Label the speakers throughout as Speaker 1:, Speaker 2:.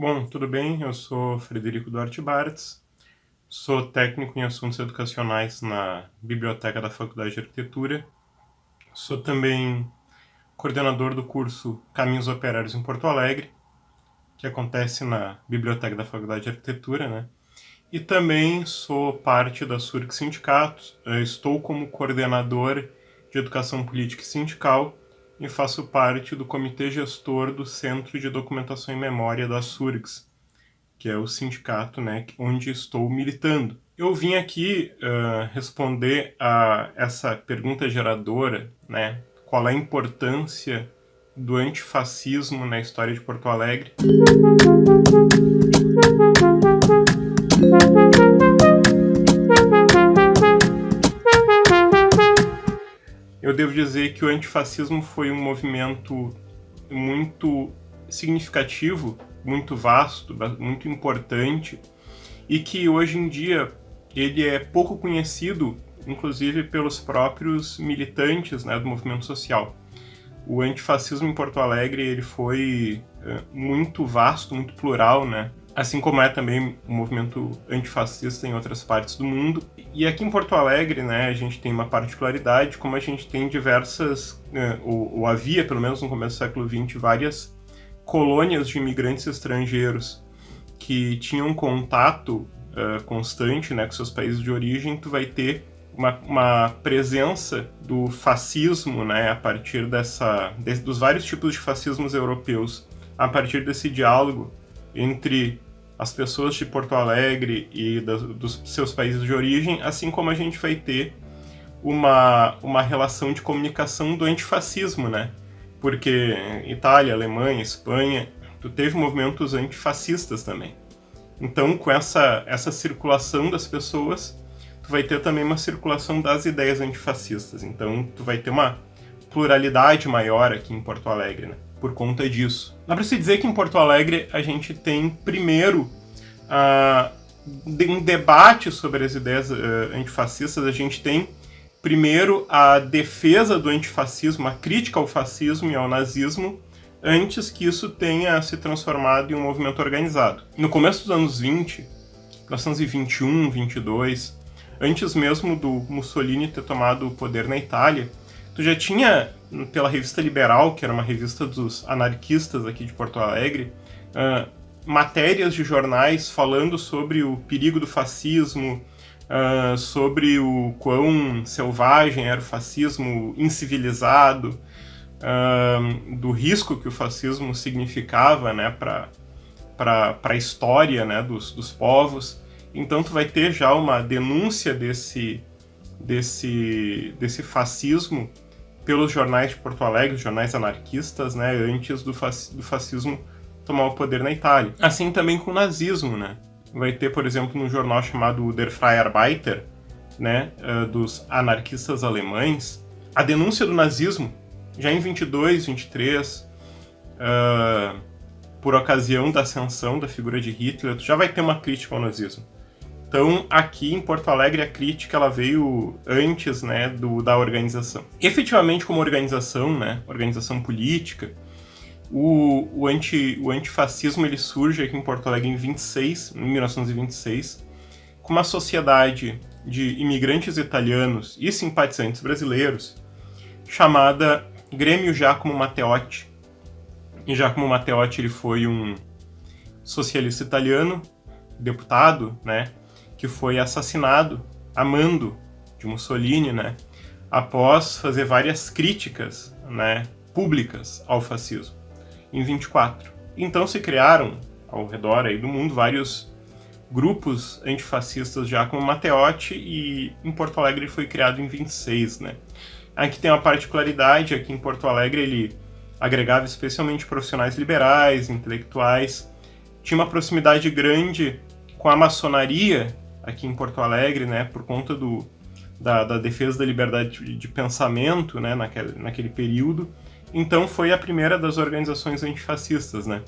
Speaker 1: Bom, tudo bem? Eu sou Frederico Duarte Bartz, sou técnico em assuntos educacionais na Biblioteca da Faculdade de Arquitetura, sou também coordenador do curso Caminhos Operários em Porto Alegre, que acontece na Biblioteca da Faculdade de Arquitetura, né? E também sou parte da SURC Sindicato, estou como coordenador de Educação Política e Sindical e faço parte do comitê gestor do Centro de Documentação e Memória da SURGS, que é o sindicato né, onde estou militando. Eu vim aqui uh, responder a essa pergunta geradora, né, qual é a importância do antifascismo na história de Porto Alegre. Eu devo dizer que o antifascismo foi um movimento muito significativo, muito vasto, muito importante, e que hoje em dia ele é pouco conhecido, inclusive pelos próprios militantes né, do movimento social. O antifascismo em Porto Alegre ele foi é, muito vasto, muito plural, né? assim como é também o movimento antifascista em outras partes do mundo. E aqui em Porto Alegre, né, a gente tem uma particularidade, como a gente tem diversas, né, ou, ou, havia, pelo menos no começo do século XX, várias colônias de imigrantes estrangeiros que tinham contato uh, constante né, com seus países de origem, tu vai ter uma, uma presença do fascismo, né, a partir dessa, de, dos vários tipos de fascismos europeus, a partir desse diálogo entre as pessoas de Porto Alegre e dos seus países de origem, assim como a gente vai ter uma, uma relação de comunicação do antifascismo, né? Porque Itália, Alemanha, Espanha, tu teve movimentos antifascistas também. Então, com essa, essa circulação das pessoas, tu vai ter também uma circulação das ideias antifascistas. Então, tu vai ter uma pluralidade maior aqui em Porto Alegre, né? por conta disso. Dá para se dizer que em Porto Alegre a gente tem, primeiro, uh, um debate sobre as ideias uh, antifascistas, a gente tem, primeiro, a defesa do antifascismo, a crítica ao fascismo e ao nazismo, antes que isso tenha se transformado em um movimento organizado. No começo dos anos 20, 1921, 22, antes mesmo do Mussolini ter tomado o poder na Itália, tu já tinha pela revista Liberal, que era uma revista dos anarquistas aqui de Porto Alegre, uh, matérias de jornais falando sobre o perigo do fascismo, uh, sobre o quão selvagem era o fascismo, incivilizado, uh, do risco que o fascismo significava né, para a história né, dos, dos povos. Então tu vai ter já uma denúncia desse, desse, desse fascismo pelos jornais de Porto Alegre, jornais anarquistas, né, antes do, do fascismo tomar o poder na Itália. Assim também com o nazismo, né? Vai ter, por exemplo, um jornal chamado Der Freie Arbeiter, né, uh, dos anarquistas alemães, a denúncia do nazismo, já em 22, 23, uh, por ocasião da ascensão da figura de Hitler, já vai ter uma crítica ao nazismo. Então, aqui em Porto Alegre, a crítica ela veio antes né, do, da organização. Efetivamente, como organização, né, organização política, o, o, anti, o antifascismo ele surge aqui em Porto Alegre em 26, em 1926, com uma sociedade de imigrantes italianos e simpatizantes brasileiros chamada Grêmio Giacomo Matteotti. E Giacomo Matteotti ele foi um socialista italiano, deputado, né, que foi assassinado a mando de Mussolini, né, após fazer várias críticas, né, públicas ao fascismo, em 24. Então se criaram ao redor aí do mundo vários grupos antifascistas já como Matteotti e em Porto Alegre foi criado em 26, né. Aqui tem uma particularidade, aqui em Porto Alegre ele agregava especialmente profissionais liberais, intelectuais, tinha uma proximidade grande com a maçonaria aqui em Porto Alegre, né, por conta do, da, da defesa da liberdade de, de pensamento, né, naquele, naquele período. Então foi a primeira das organizações antifascistas, né.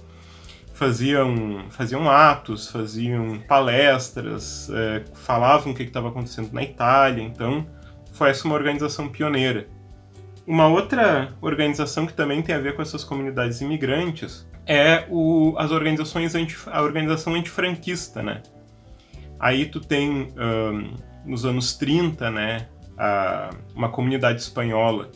Speaker 1: Faziam, faziam atos, faziam palestras, é, falavam o que estava acontecendo na Itália, então foi essa uma organização pioneira. Uma outra organização que também tem a ver com essas comunidades imigrantes é o, as organizações anti, a organização antifranquista, né? Aí tu tem, um, nos anos 30, né, a, uma comunidade espanhola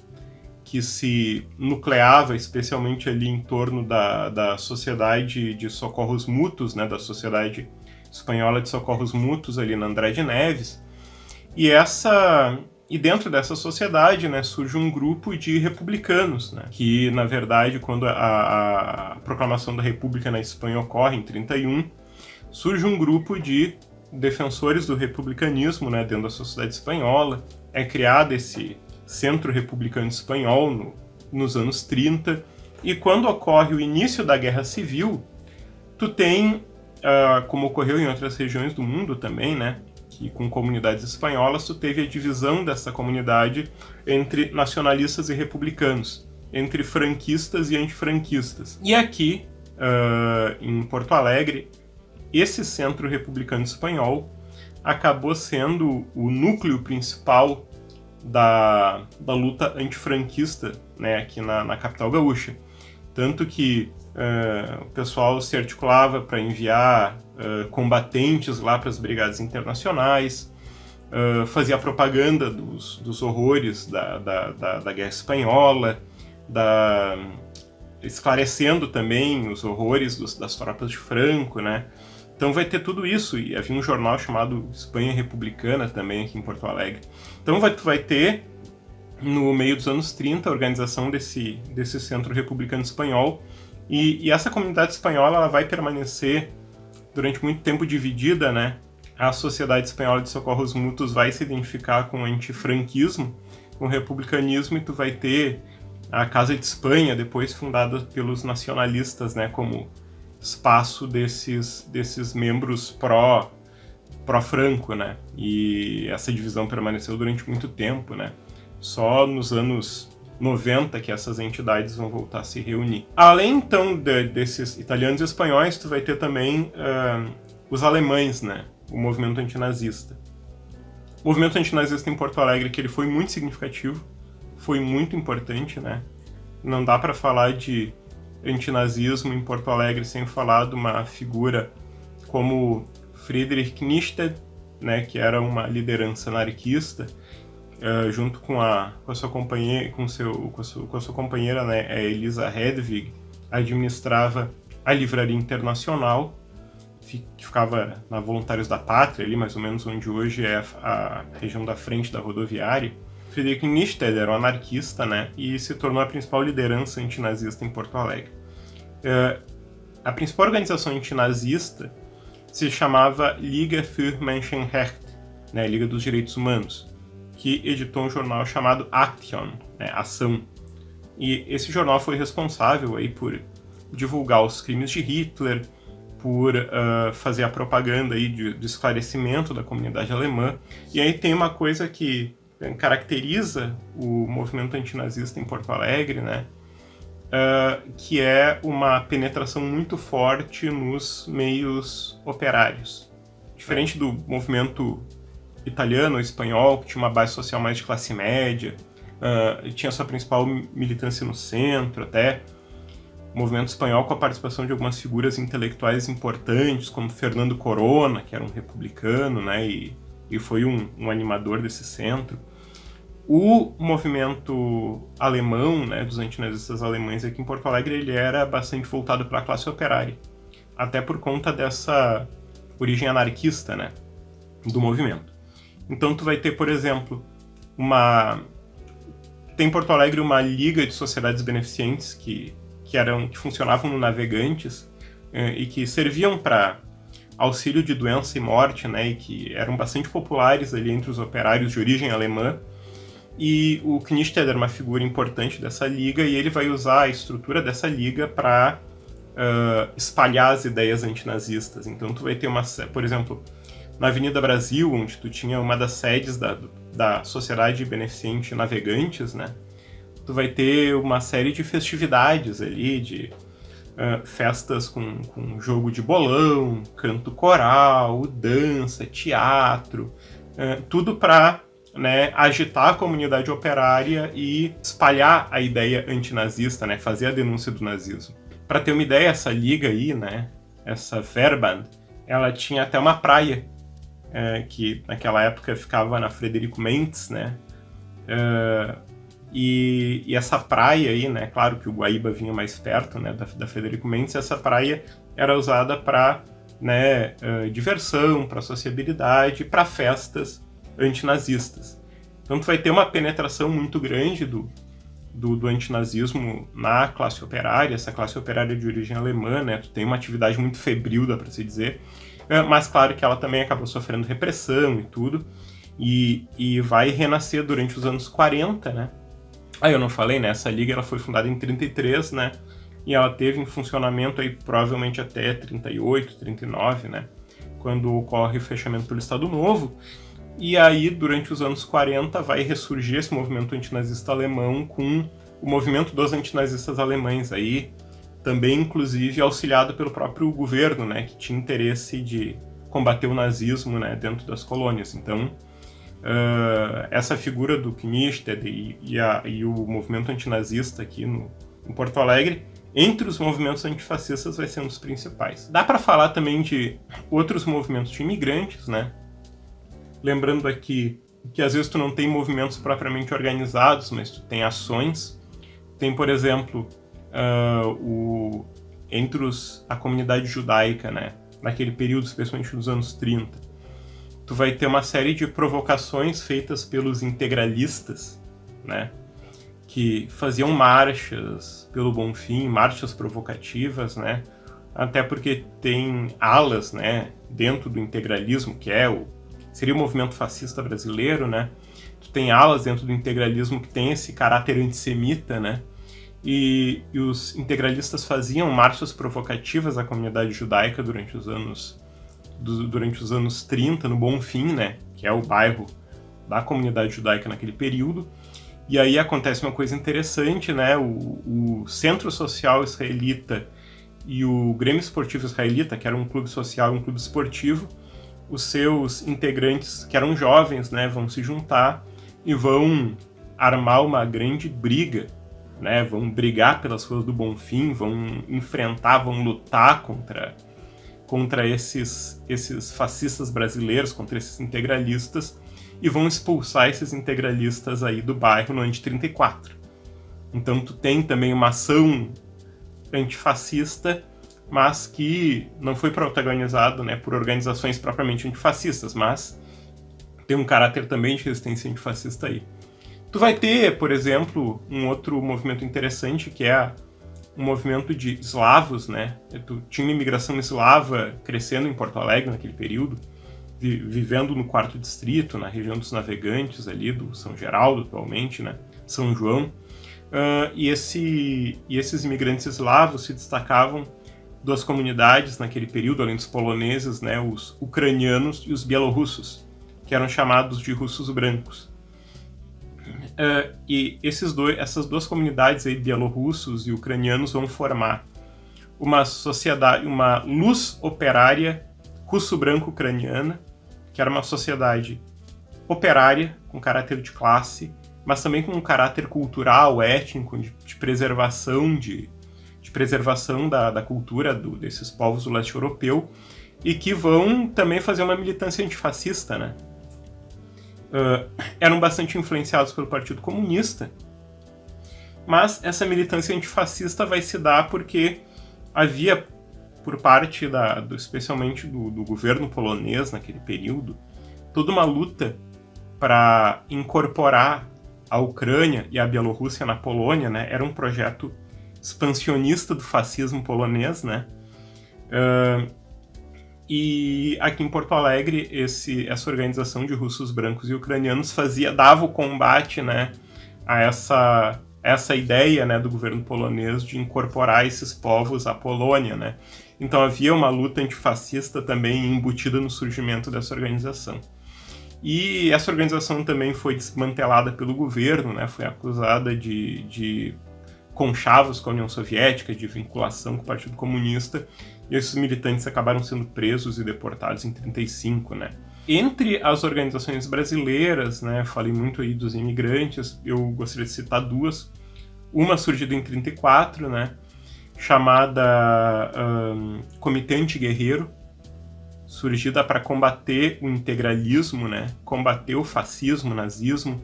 Speaker 1: que se nucleava especialmente ali em torno da, da Sociedade de Socorros Mútuos, né, da Sociedade Espanhola de Socorros Mútuos ali na André de Neves. E essa e dentro dessa sociedade, né, surge um grupo de republicanos, né, que, na verdade, quando a, a, proclamação da República na Espanha ocorre, em 31, surge um grupo de defensores do republicanismo né, dentro da sociedade espanhola. É criado esse Centro Republicano Espanhol no, nos anos 30. E quando ocorre o início da Guerra Civil, tu tem, uh, como ocorreu em outras regiões do mundo também, né, que com comunidades espanholas, tu teve a divisão dessa comunidade entre nacionalistas e republicanos, entre franquistas e antifranquistas. E aqui, uh, em Porto Alegre, esse centro republicano espanhol acabou sendo o núcleo principal da, da luta antifranquista né, aqui na, na capital gaúcha. Tanto que uh, o pessoal se articulava para enviar uh, combatentes lá para as brigadas internacionais, uh, fazia propaganda dos, dos horrores da, da, da, da, Guerra Espanhola, da, esclarecendo também os horrores dos, das tropas de Franco, né? Então vai ter tudo isso, e havia um jornal chamado Espanha Republicana também aqui em Porto Alegre. Então vai, vai ter, no meio dos anos 30, a organização desse, desse Centro Republicano Espanhol, e, e essa comunidade espanhola ela vai permanecer durante muito tempo dividida, né? A Sociedade Espanhola de Socorros Mútuos vai se identificar com o antifranquismo, com o republicanismo, e tu vai ter a Casa de Espanha, depois fundada pelos nacionalistas, né, como espaço desses, desses membros pró pró-Franco, né? E essa divisão permaneceu durante muito tempo, né? Só nos anos 90 que essas entidades vão voltar a se reunir. Além, então, de, desses italianos e espanhóis, tu vai ter também uh, os alemães, né? O movimento antinazista. O movimento antinazista em Porto Alegre, que ele foi muito significativo, foi muito importante, né? Não dá para falar de antinazismo em Porto Alegre sem falar de uma figura como Friedrich Nietzsche, né, que era uma liderança anarquista, uh, junto com a, com a sua companheira, com, seu, com, a sua, com a sua companheira, né, a Elisa Hedwig, administrava a Livraria Internacional, que ficava na Voluntários da Pátria, ali mais ou menos onde hoje é a, região da frente da rodoviária. Friedrich Nietzsche era um anarquista, né, e se tornou a principal liderança antinazista em Porto Alegre. Uh, a principal organização antinazista se chamava Liga für Menschenrecht, né, Liga dos Direitos Humanos que editou um jornal chamado Action, né, Ação. E esse jornal foi responsável aí por divulgar os crimes de Hitler, por uh, fazer a propaganda aí de, esclarecimento da comunidade alemã. E aí tem uma coisa que caracteriza o movimento antinazista em Porto Alegre, né? Uh, que é uma penetração muito forte nos meios operários. Diferente do movimento italiano espanhol, que tinha uma base social mais de classe média, uh, tinha sua principal militância no centro até. O movimento espanhol com a participação de algumas figuras intelectuais importantes, como Fernando Corona, que era um republicano, né, e, e foi um, um animador desse centro. O movimento alemão, né, dos antinazistas alemães aqui em Porto Alegre, ele era bastante voltado para a classe operária, até por conta dessa origem anarquista, né, do movimento. Então tu vai ter, por exemplo, uma tem em Porto Alegre uma liga de sociedades beneficentes que que eram que funcionavam no Navegantes eh, e que serviam para auxílio de doença e morte, né, e que eram bastante populares ali entre os operários de origem alemã. E o Knisted era uma figura importante dessa liga e ele vai usar a estrutura dessa liga para uh, espalhar as ideias antinazistas. Então tu vai ter uma, por exemplo, na Avenida Brasil, onde tu tinha uma das sedes da, da Sociedade Beneficente Navegantes, né? Tu vai ter uma série de festividades ali, de uh, festas com, com jogo de bolão, canto coral, dança, teatro, uh, tudo para né, agitar a comunidade operária e espalhar a ideia antinazista, né, fazer a denúncia do nazismo. Para ter uma ideia, essa liga aí, né, essa Verband, ela tinha até uma praia, é, que naquela época ficava na Frederico Mendes, né, é, e, e, essa praia aí, né, claro que o Guaíba vinha mais perto, né, da, da Frederico Mendes, essa praia era usada para né, uh, diversão, para sociabilidade, para festas antinazistas. Então tu vai ter uma penetração muito grande do, do, do antinazismo na classe operária, essa classe operária de origem alemã, né, tu tem uma atividade muito febril, dá para se dizer, uh, mas claro que ela também acabou sofrendo repressão e tudo, e, e vai renascer durante os anos 40, né, Aí eu não falei, né? Essa liga ela foi fundada em 33, né? E ela teve em funcionamento aí provavelmente até 38, 39, né? Quando ocorre o fechamento pelo Estado Novo. E aí, durante os anos 40, vai ressurgir esse movimento antinazista alemão com o movimento dos antinazistas alemães aí, também inclusive auxiliado pelo próprio governo, né, que tinha interesse de combater o nazismo, né, dentro das colônias. Então, uh, essa figura do Knisted e, e, a, e, o movimento antinazista aqui no, em Porto Alegre, entre os movimentos antifascistas vai ser um dos principais. Dá para falar também de outros movimentos de imigrantes, né? Lembrando aqui que às vezes tu não tem movimentos propriamente organizados, mas tu tem ações. Tem, por exemplo, uh, o, entre os, a comunidade judaica, né? Naquele período, especialmente nos anos 30 tu vai ter uma série de provocações feitas pelos integralistas, né? Que faziam marchas pelo bom fim, marchas provocativas, né? Até porque tem alas, né, dentro do integralismo, que é o seria o movimento fascista brasileiro, né? Tu tem alas dentro do integralismo que tem esse caráter antissemita, né? E, e os integralistas faziam marchas provocativas à comunidade judaica durante os anos do, durante os anos 30, no Bonfim, né, que é o bairro da comunidade judaica naquele período. E aí acontece uma coisa interessante, né, o, o Centro Social Israelita e o Grêmio Esportivo Israelita, que era um clube social e um clube esportivo, os seus integrantes, que eram jovens, né, vão se juntar e vão armar uma grande briga, né, vão brigar pelas ruas do Bonfim, vão enfrentar, vão lutar contra contra esses, esses fascistas brasileiros, contra esses integralistas, e vão expulsar esses integralistas aí do bairro no ano de 34. Então tu tem também uma ação antifascista, mas que não foi protagonizada né, por organizações propriamente antifascistas, mas tem um caráter também de resistência antifascista aí. Tu vai ter, por exemplo, um outro movimento interessante que é a um movimento de eslavos, né? Tu tinha uma imigração eslava crescendo em Porto Alegre naquele período, vi vivendo no quarto distrito, na região dos navegantes ali, do São Geraldo atualmente, né? São João. Uh, e, esse, e esses imigrantes eslavos se destacavam duas comunidades naquele período, além dos poloneses, né? Os ucranianos e os bielorrussos, que eram chamados de russos brancos. Uh, e esses dois, essas duas comunidades aí, bielorrussos e ucranianos, vão formar uma sociedade, uma luz operária russo-branco-ucraniana, que era uma sociedade operária, com caráter de classe, mas também com um caráter cultural, étnico, de, de preservação, de, de preservação da, da cultura do, desses povos do leste europeu, e que vão também fazer uma militância antifascista, né? Uh, eram bastante influenciados pelo Partido Comunista, mas essa militância antifascista vai se dar porque havia, por parte da, do, especialmente do, do governo polonês naquele período, toda uma luta para incorporar a Ucrânia e a Bielorrússia na Polônia, né? Era um projeto expansionista do fascismo polonês, né? Uh, e aqui em Porto Alegre, esse, essa organização de russos brancos e ucranianos fazia dava o combate né, a essa, essa ideia né, do governo polonês de incorporar esses povos à Polônia. Né? Então havia uma luta antifascista também embutida no surgimento dessa organização. E essa organização também foi desmantelada pelo governo, né, foi acusada de, de conchavos com a União Soviética, de vinculação com o Partido Comunista, e esses militantes acabaram sendo presos e deportados em 35, né? Entre as organizações brasileiras, né, falei muito aí dos imigrantes, eu gostaria de citar duas. Uma surgida em 34, né, chamada um, Comitê Antiguerreiro, surgida para combater o integralismo, né? combater o fascismo, o nazismo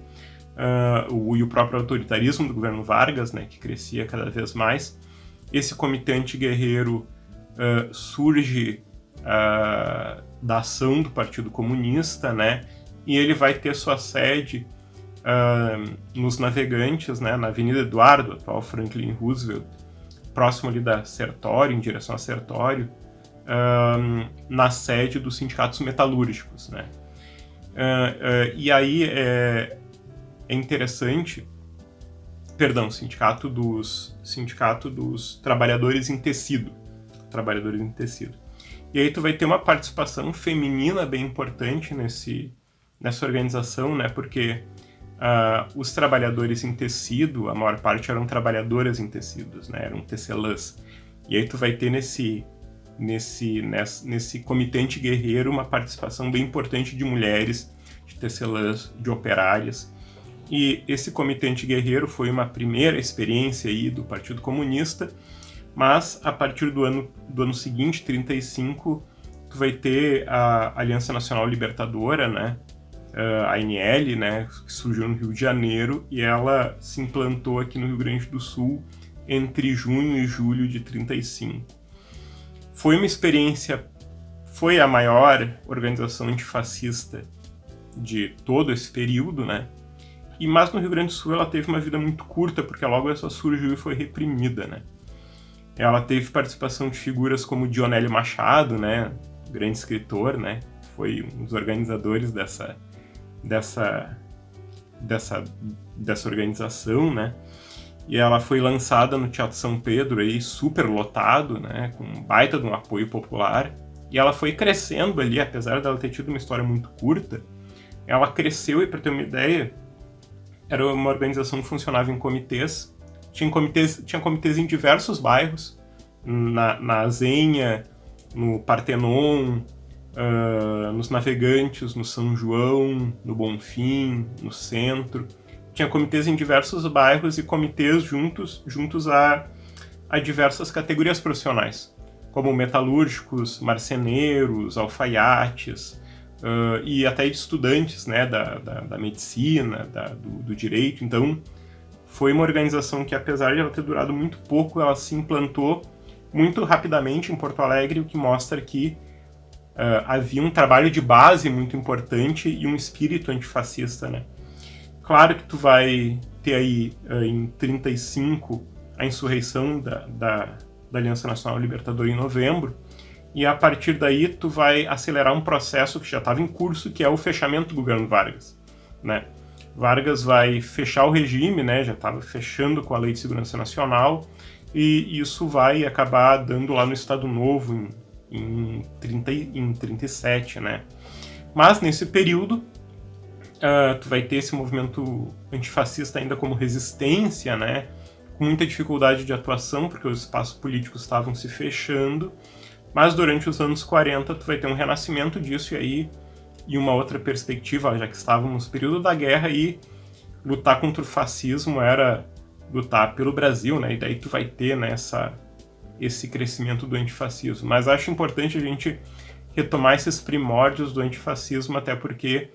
Speaker 1: uh, o, e o próprio autoritarismo do governo Vargas, né? que crescia cada vez mais. Esse comitê antiguerreiro uh, surge uh, da ação do Partido Comunista, né? e ele vai ter sua sede nos Navegantes, né? na Avenida Eduardo, atual Franklin Roosevelt, próximo ali da Sertório, em direção a Sertório, na sede dos sindicatos metalúrgicos, né? Uh, uh, e aí é, é, interessante, perdão, sindicato dos sindicato dos trabalhadores em tecido, trabalhadores em tecido. E aí tu vai ter uma participação feminina bem importante nesse nessa organização, né? Porque uh, os trabalhadores em tecido, a maior parte eram trabalhadoras em tecidos, né? Eram tecelãs. E aí tu vai ter nesse nesse, nesse, nesse comitê guerreiro uma participação bem importante de mulheres, de tecelãs, de operárias. E esse comitê guerreiro foi uma primeira experiência aí do Partido Comunista, mas a partir do ano, do ano seguinte, 35, tu vai ter a Aliança Nacional Libertadora, né? a ANL, né, que surgiu no Rio de Janeiro, e ela se implantou aqui no Rio Grande do Sul entre junho e julho de 35. Foi uma experiência, foi a maior organização antifascista de todo esse período, né? E mas no Rio Grande do Sul ela teve uma vida muito curta, porque logo essa surgiu e foi reprimida, né? Ela teve participação de figuras como Dionélio Machado, né? Grande escritor, né? Foi um dos organizadores dessa dessa dessa dessa organização, né? e ela foi lançada no Teatro São Pedro, aí, super lotado, né, com um baita de um apoio popular, e ela foi crescendo ali, apesar dela ter tido uma história muito curta, ela cresceu, e para ter uma ideia, era uma organização que funcionava em comitês, tinha comitês, tinha comitês em diversos bairros, na, na Azenha, no Partenon, uh, nos Navegantes, no São João, no Bonfim, no Centro, tinha comitês em diversos bairros e comitês juntos, juntos a, a diversas categorias profissionais, como metalúrgicos, marceneiros, alfaiates, uh, e até estudantes né, da, da, da medicina, da, do, do direito. Então, foi uma organização que, apesar de ela ter durado muito pouco, ela se implantou muito rapidamente em Porto Alegre, o que mostra que uh, havia um trabalho de base muito importante e um espírito antifascista, né? Claro que tu vai ter aí uh, em 35 a insurreição da, da, da Aliança Nacional Libertadora em novembro, e a partir daí tu vai acelerar um processo que já estava em curso, que é o fechamento do governo Vargas, né? Vargas vai fechar o regime, né? Já estava fechando com a Lei de Segurança Nacional, e isso vai acabar dando lá no Estado Novo em, em, 30, em 37, né? Mas nesse período uh, tu vai ter esse movimento antifascista ainda como resistência, né? Com muita dificuldade de atuação, porque os espaços políticos estavam se fechando. Mas durante os anos 40 tu vai ter um renascimento disso e aí e uma outra perspectiva, já que estávamos no período da guerra e lutar contra o fascismo era lutar pelo Brasil, né? E daí tu vai ter né, esse crescimento do antifascismo. Mas acho importante a gente retomar esses primórdios do antifascismo, até porque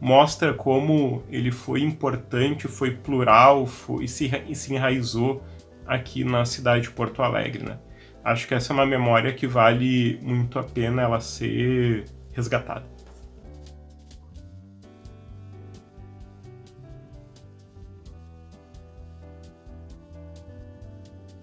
Speaker 1: mostra como ele foi importante, foi plural foi, e, se, e se enraizou aqui na cidade de Porto Alegre. Né? Acho que essa é uma memória que vale muito a pena ela ser resgatada.